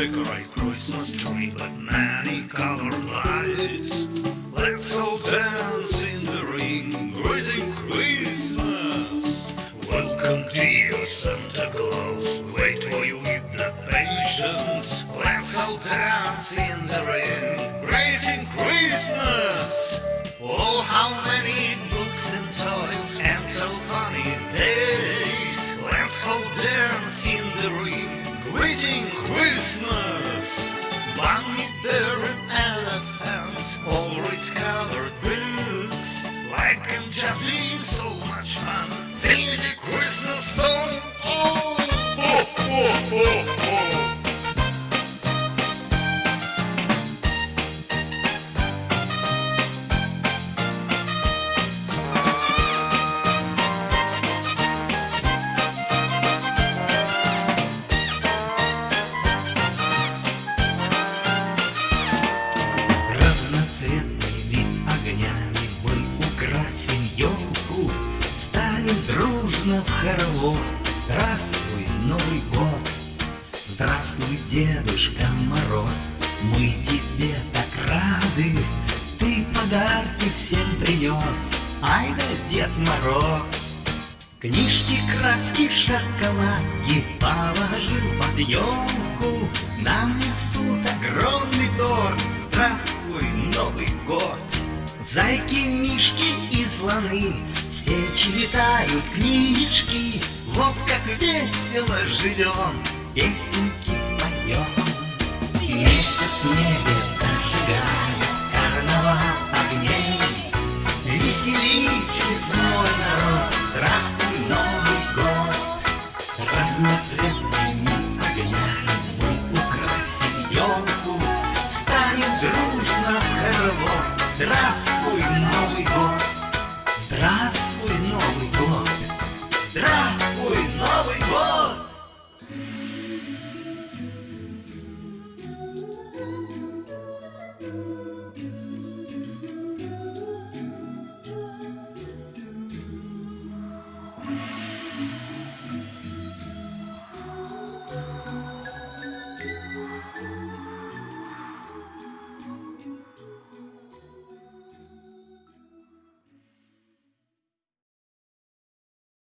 decorate Christmas tree with many colored lights. Let's all dance in the ring, greeting Christmas. Welcome to you, Santa Claus. Wait for you with the patience. Let's all dance in the ring, greeting Christmas. Станем дружно в хоровод Здравствуй, Новый год. Здравствуй, Дедушка Мороз. Мы тебе так рады. Ты подарки всем принес Ай да Дед Мороз. Книжки, краски, шоколадки Положил под елку Нам несут огромный торт. Здравствуй, Новый год. Зайки, мишки слоны Все читают книжки Вот как весело живем. Песенки поем Месяц в небе зажигает Карнавал огней. Веселись, весной народ Здравствуй, Новый год Разноцветный